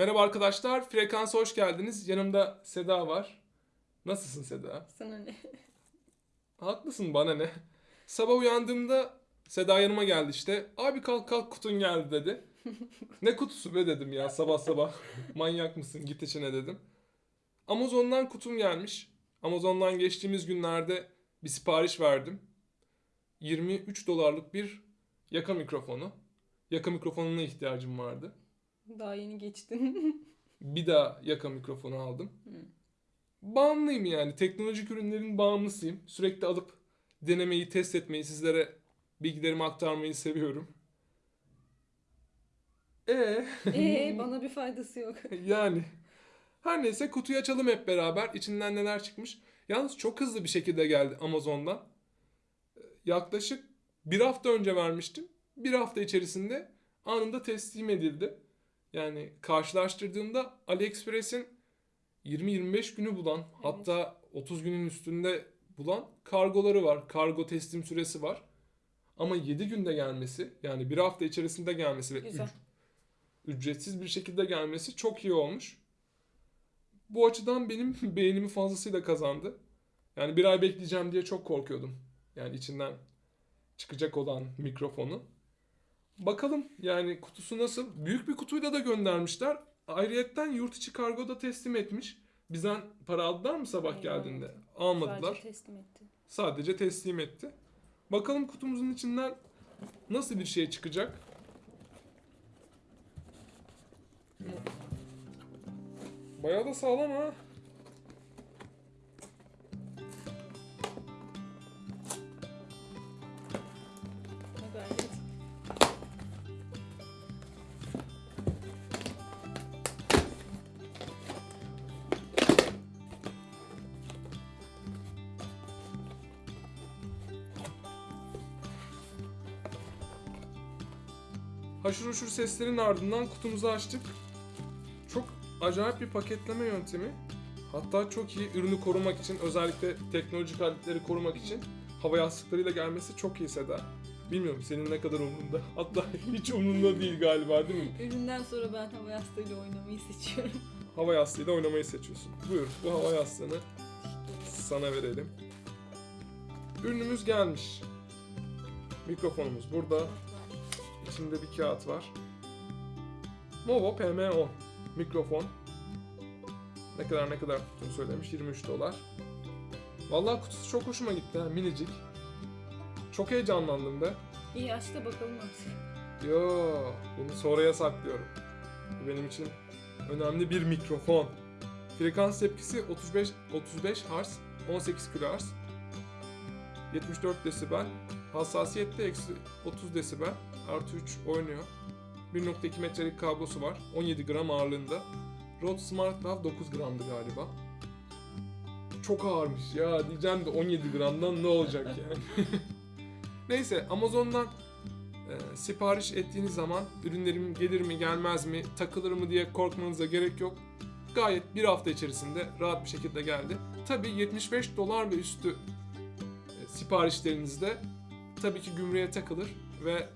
Merhaba arkadaşlar, Frekansa hoş geldiniz. Yanımda Seda var. Nasılsın Seda? Sana ne? Haklısın bana ne? Sabah uyandığımda Seda yanıma geldi işte. Abi kalk kalk kutun geldi dedi. ne kutusu be dedim ya sabah sabah. Manyak mısın git içine dedim. Amazon'dan kutum gelmiş. Amazon'dan geçtiğimiz günlerde bir sipariş verdim. 23 dolarlık bir yaka mikrofonu. Yaka mikrofonuna ihtiyacım vardı. Daha yeni geçtin. Bir daha yaka mikrofonu aldım. Bağımlıyım yani. Teknolojik ürünlerin bağımlısıyım. Sürekli alıp denemeyi, test etmeyi, sizlere bilgilerimi aktarmayı seviyorum. E Ee bana bir faydası yok. yani her neyse kutuyu açalım hep beraber. İçinden neler çıkmış. Yalnız çok hızlı bir şekilde geldi Amazon'dan. Ee, Yaklaşık bir hafta önce vermiştim. Bir hafta içerisinde anında teslim edildi. Yani karşılaştırdığımda AliExpress'in 20-25 günü bulan hatta 30 günün üstünde bulan kargoları var. Kargo teslim süresi var. Ama 7 günde gelmesi yani bir hafta içerisinde gelmesi ve Güzel. üc- ücretsiz bir şekilde gelmesi çok iyi olmuş. Bu açıdan benim beğenimi fazlasıyla kazandı. Yani bir ay bekleyeceğim diye çok korkuyordum. Yani içinden çıkacak olan mikrofonu. Bakalım yani kutusu nasıl? Büyük bir kutuyla da göndermişler. Ayrıyetten yurt içi kargo da teslim etmiş. Bizden para aldılar mı sabah Hayır, geldiğinde? almadı. Almadılar. Sadece teslim etti. Sadece teslim etti. Bakalım kutumuzun içinden nasıl bir şey çıkacak? Bayağı da sağlam ha. Haşır huşur seslerin ardından kutumuzu açtık. Çok acayip bir paketleme yöntemi. Hatta çok iyi ürünü korumak için özellikle teknolojik aletleri korumak için hava yastıklarıyla gelmesi çok iyi Seda. Bilmiyorum senin ne kadar umrunda. Hatta hiç umrunda değil galiba değil mi? Üründen sonra ben hava yastığıyla oynamayı seçiyorum. Hava yastığıyla oynamayı seçiyorsun. Buyur bu hava yastığını sana verelim. Ürünümüz gelmiş. Mikrofonumuz burada. İçinde bir kağıt var. Movo PM10 mikrofon. Ne kadar ne kadar tuttuğunu söylemiş. 23 dolar. Vallahi kutusu çok hoşuma gitti ha minicik. Çok heyecanlandım be. İyi aç da bakalım artık. Yo, bunu sonraya saklıyorum. Bu benim için önemli bir mikrofon. Frekans tepkisi 35 35 Hz, 18 kHz. 74 desibel. Hassasiyette eksi 30 desibel. Artı 3 oynuyor. 1.2 metrelik kablosu var. 17 gram ağırlığında. Rode Smart Lav 9 gramdı galiba. Çok ağırmış ya diyeceğim de 17 gramdan ne olacak yani. Neyse Amazon'dan e, sipariş ettiğiniz zaman ürünlerim gelir mi gelmez mi takılır mı diye korkmanıza gerek yok. Gayet bir hafta içerisinde rahat bir şekilde geldi. Tabi 75 dolar ve üstü e, siparişlerinizde tabii ki gümrüğe takılır ve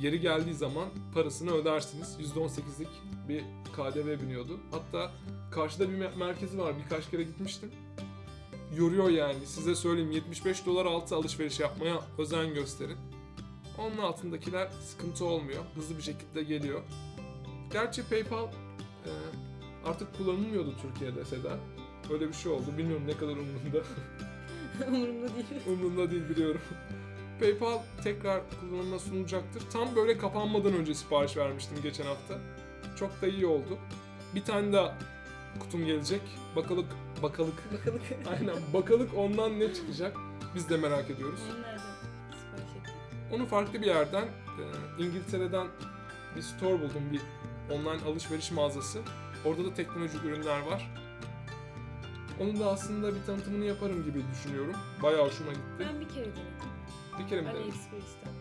yeri geldiği zaman parasını ödersiniz. %18'lik bir KDV biniyordu. Hatta karşıda bir me- merkezi var. Birkaç kere gitmiştim. Yoruyor yani. Size söyleyeyim 75 dolar altı alışveriş yapmaya özen gösterin. Onun altındakiler sıkıntı olmuyor. Hızlı bir şekilde geliyor. Gerçi PayPal e, artık kullanılmıyordu Türkiye'de Seda. Öyle bir şey oldu. Bilmiyorum ne kadar umurumda. Umurumda değil. umurumda değil biliyorum. PayPal tekrar kullanıma sunulacaktır. Tam böyle kapanmadan önce sipariş vermiştim geçen hafta. Çok da iyi oldu. Bir tane daha kutum gelecek. Bakalık, bakalık. Bakalım. Aynen bakalık ondan ne çıkacak. Biz de merak ediyoruz. Onu nereden sipariş ettin? Onu farklı bir yerden, e, İngiltere'den bir store buldum, bir online alışveriş mağazası. Orada da teknolojik ürünler var. Onun da aslında bir tanıtımını yaparım gibi düşünüyorum. Bayağı hoşuma gitti. Ben bir kere denedim. Bir kere mi denedin? AliExpress'ten.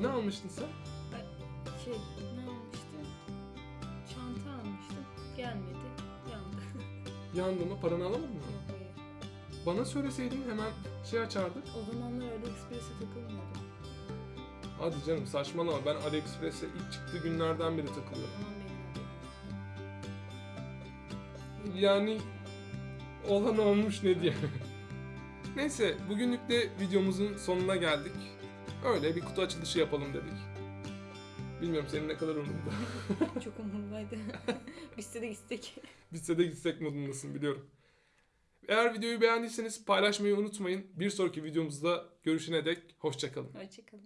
Ne almıştın sen? Şey ne almıştım? Çanta almıştım. Gelmedi. Yandı. Yandı mı? Paranı alamadın mı? Yok hayır. Bana söyleseydin hemen şey açardık. O zamanlar AliExpress'e takılmıyordum. Hadi canım saçmalama. Ben AliExpress'e ilk çıktığı günlerden beri takılıyorum. O zaman benim yani olan olmuş ne diye. Neyse bugünlük de videomuzun sonuna geldik. Öyle bir kutu açılışı yapalım dedik. Bilmiyorum senin ne kadar umurunda. Çok umurumdaydı. Bitse de gitsek. Bitse de gitsek modundasın biliyorum. Eğer videoyu beğendiyseniz paylaşmayı unutmayın. Bir sonraki videomuzda görüşene dek hoşçakalın. Hoşçakalın.